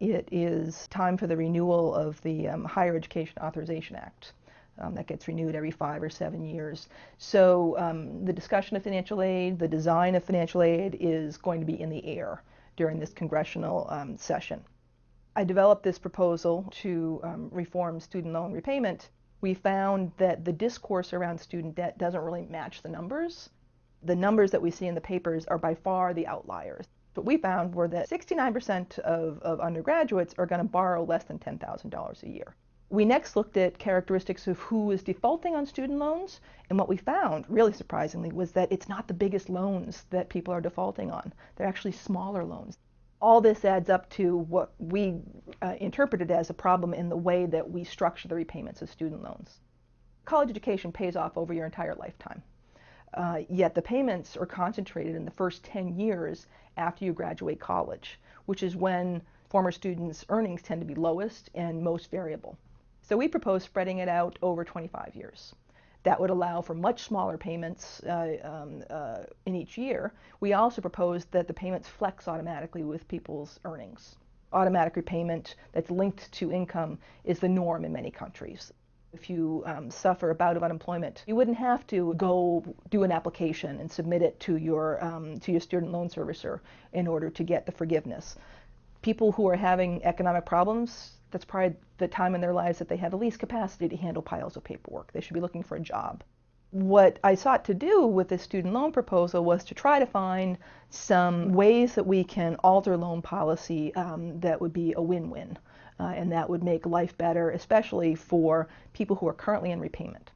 It is time for the renewal of the um, Higher Education Authorization Act. Um, that gets renewed every five or seven years. So um, the discussion of financial aid, the design of financial aid is going to be in the air during this congressional um, session. I developed this proposal to um, reform student loan repayment. We found that the discourse around student debt doesn't really match the numbers. The numbers that we see in the papers are by far the outliers. What we found were that 69% of, of undergraduates are going to borrow less than $10,000 a year. We next looked at characteristics of who is defaulting on student loans, and what we found, really surprisingly, was that it's not the biggest loans that people are defaulting on. They're actually smaller loans. All this adds up to what we uh, interpreted as a problem in the way that we structure the repayments of student loans. College education pays off over your entire lifetime. Uh, yet the payments are concentrated in the first 10 years after you graduate college, which is when former students' earnings tend to be lowest and most variable. So we propose spreading it out over 25 years. That would allow for much smaller payments uh, um, uh, in each year. We also propose that the payments flex automatically with people's earnings. Automatic repayment that's linked to income is the norm in many countries. If you um, suffer a bout of unemployment, you wouldn't have to go do an application and submit it to your, um, to your student loan servicer in order to get the forgiveness. People who are having economic problems, that's probably the time in their lives that they have the least capacity to handle piles of paperwork. They should be looking for a job. What I sought to do with this student loan proposal was to try to find some ways that we can alter loan policy um, that would be a win-win uh, and that would make life better, especially for people who are currently in repayment.